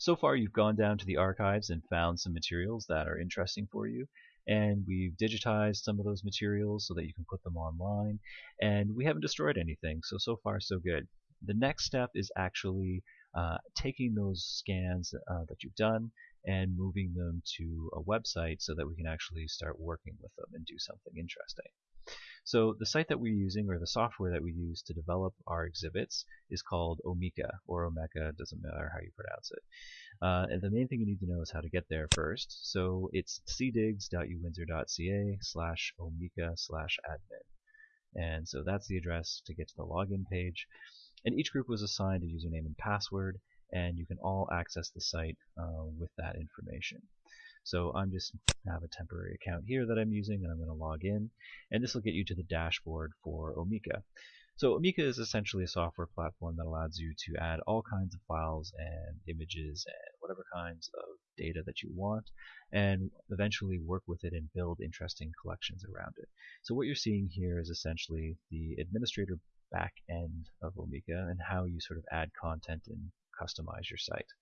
So far you've gone down to the archives and found some materials that are interesting for you and we've digitized some of those materials so that you can put them online and we haven't destroyed anything so so far so good. The next step is actually uh, taking those scans uh, that you've done and moving them to a website so that we can actually start working with them and do something interesting. So the site that we're using, or the software that we use to develop our exhibits, is called Omeka, or Omeka, doesn't matter how you pronounce it. Uh, and the main thing you need to know is how to get there first. So it's cdigs.uwindsor.ca slash omeka slash admin. And so that's the address to get to the login page. And each group was assigned a username and password, and you can all access the site uh, with that information. So I'm just have a temporary account here that I'm using, and I'm going to log in, and this will get you to the dashboard for Omeka. So Omeka is essentially a software platform that allows you to add all kinds of files and images and whatever kinds of data that you want and eventually work with it and build interesting collections around it. So what you're seeing here is essentially the administrator back end of Omeka and how you sort of add content and customize your site.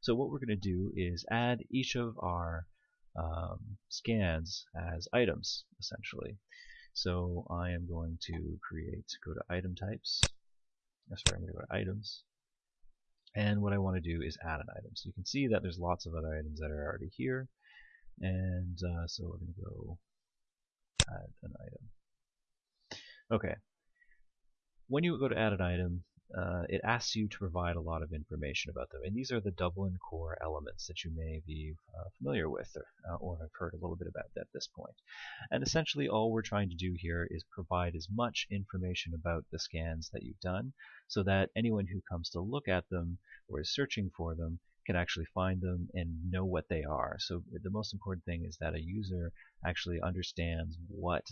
So what we're going to do is add each of our um, scans as items, essentially. So I am going to create, go to item types. Sorry, I'm going to go to items. And what I want to do is add an item. So you can see that there's lots of other items that are already here. And uh, so we're going to go add an item. Okay, when you go to add an item, uh, it asks you to provide a lot of information about them. And these are the Dublin core elements that you may be uh, familiar with or, uh, or have heard a little bit about at this point. And essentially all we're trying to do here is provide as much information about the scans that you've done so that anyone who comes to look at them or is searching for them can actually find them and know what they are. So the most important thing is that a user actually understands what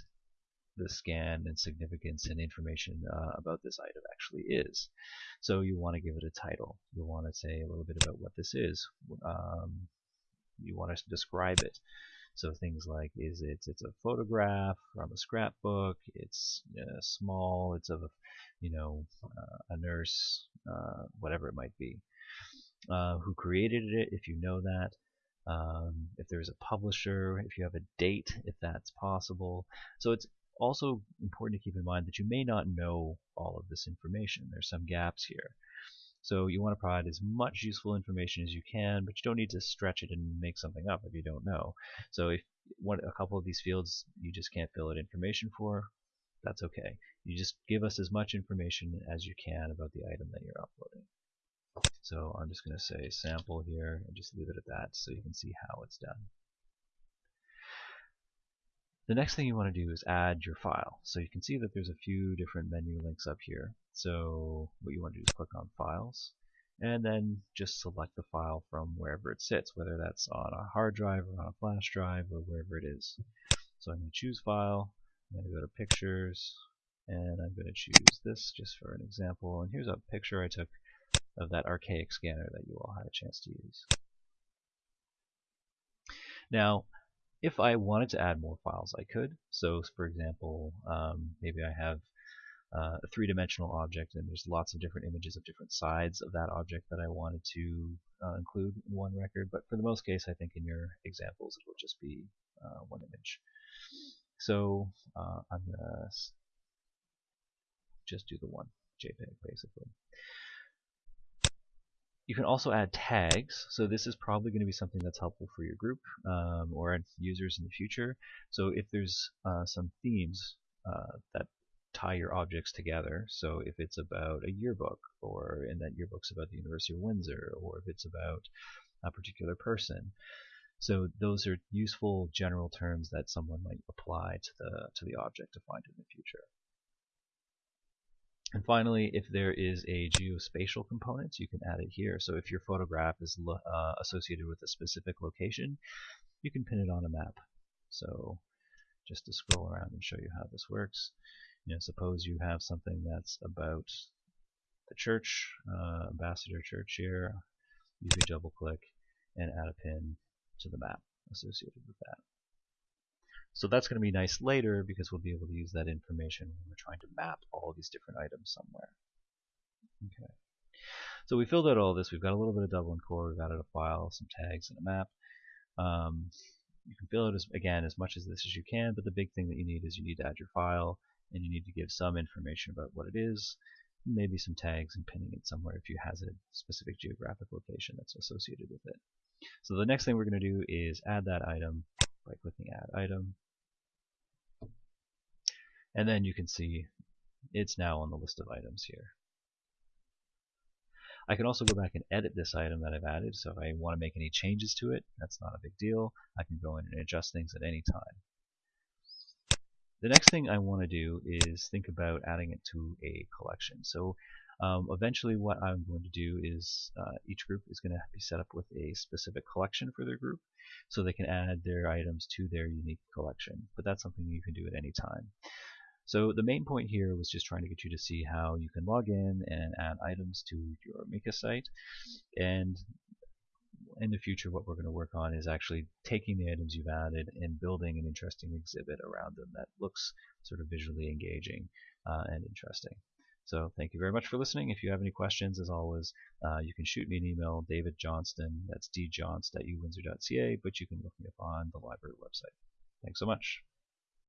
the scan and significance and information uh, about this item actually is. So you want to give it a title. You want to say a little bit about what this is. Um, you want to describe it. So things like is it it's a photograph from a scrapbook. It's uh, small. It's of a you know uh, a nurse, uh, whatever it might be. Uh, who created it? If you know that. Um, if there's a publisher, if you have a date, if that's possible. So it's also important to keep in mind that you may not know all of this information. There's some gaps here. So you want to provide as much useful information as you can, but you don't need to stretch it and make something up if you don't know. So if one, a couple of these fields you just can't fill out information for, that's okay. You just give us as much information as you can about the item that you're uploading. So I'm just going to say sample here and just leave it at that so you can see how it's done. The next thing you want to do is add your file. So you can see that there's a few different menu links up here. So what you want to do is click on Files, and then just select the file from wherever it sits, whether that's on a hard drive or on a flash drive or wherever it is. So I'm going to choose File, I'm going to go to Pictures, and I'm going to choose this just for an example. And here's a picture I took of that archaic scanner that you all had a chance to use. Now, if I wanted to add more files, I could. So, for example, um, maybe I have uh, a three-dimensional object and there's lots of different images of different sides of that object that I wanted to uh, include in one record. But for the most case, I think in your examples it will just be uh, one image. So uh, I'm gonna just do the one JPEG basically. You can also add tags, so this is probably going to be something that's helpful for your group um, or users in the future. So if there's uh, some themes uh, that tie your objects together, so if it's about a yearbook, or in that yearbook's about the University of Windsor, or if it's about a particular person, so those are useful general terms that someone might apply to the to the object to find in the future. And finally, if there is a geospatial component, you can add it here. So if your photograph is uh, associated with a specific location, you can pin it on a map. So just to scroll around and show you how this works, you know, suppose you have something that's about the church, uh, Ambassador Church here. You could double click and add a pin to the map associated with that. So that's going to be nice later because we'll be able to use that information when we're trying to map all these different items somewhere. Okay. So we filled out all this. We've got a little bit of Dublin core. We've added a file, some tags, and a map. Um, you can fill out as, again as much as this as you can, but the big thing that you need is you need to add your file and you need to give some information about what it is, maybe some tags and pinning it somewhere if you has a specific geographic location that's associated with it. So the next thing we're going to do is add that item by clicking add item. And then you can see it's now on the list of items here. I can also go back and edit this item that I've added. So if I want to make any changes to it, that's not a big deal. I can go in and adjust things at any time. The next thing I want to do is think about adding it to a collection. So um, eventually what I'm going to do is uh, each group is going to be set up with a specific collection for their group so they can add their items to their unique collection. But that's something you can do at any time. So the main point here was just trying to get you to see how you can log in and add items to your Omeka site. And in the future, what we're going to work on is actually taking the items you've added and building an interesting exhibit around them that looks sort of visually engaging uh, and interesting. So thank you very much for listening. If you have any questions, as always, uh, you can shoot me an email, David Johnston, that's djohnst but you can look me up on the library website. Thanks so much.